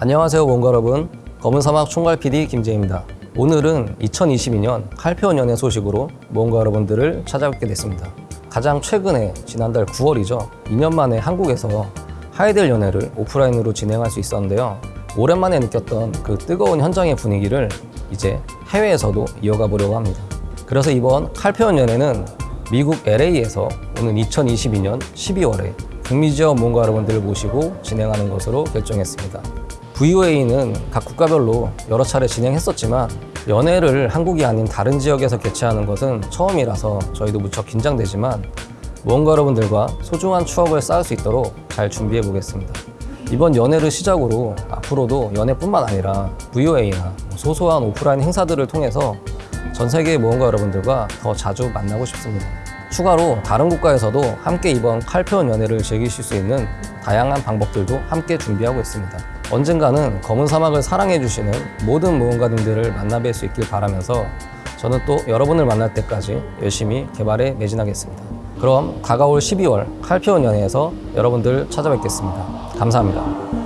안녕하세요 뭔가 여러분. 검은 사막 총괄 PD 김재입니다. 오늘은 2022년 칼페온 연애 소식으로 뭔가 여러분들을 찾아뵙게 됐습니다. 가장 최근에 지난달 9월이죠. 2년 만에 한국에서 하이델 연애를 오프라인으로 진행할 수 있었는데요. 오랜만에 느꼈던 그 뜨거운 현장의 분위기를 이제 해외에서도 이어가 보려고 합니다. 그래서 이번 칼페온 연애는 미국 LA에서 오는 2022년 12월에 북미 지역 뭔가 여러분들을 모시고 진행하는 것으로 결정했습니다. VOA는 각 국가별로 여러 차례 진행했었지만 연애를 한국이 아닌 다른 지역에서 개최하는 것은 처음이라서 저희도 무척 긴장되지만 무언가 여러분들과 소중한 추억을 쌓을 수 있도록 잘 준비해 보겠습니다. 이번 연애를 시작으로 앞으로도 연애뿐만 아니라 VOA나 소소한 오프라인 행사들을 통해서 전 세계의 무언가 여러분들과 더 자주 만나고 싶습니다. 추가로 다른 국가에서도 함께 이번 칼페온 연애를 즐기실 수 있는 다양한 방법들도 함께 준비하고 있습니다. 언젠가는 검은 사막을 사랑해주시는 모든 무언가님들을 만나뵐 수 있길 바라면서 저는 또 여러분을 만날 때까지 열심히 개발에 매진하겠습니다. 그럼 다가올 12월 칼페온 연애에서 여러분들 찾아뵙겠습니다. 감사합니다.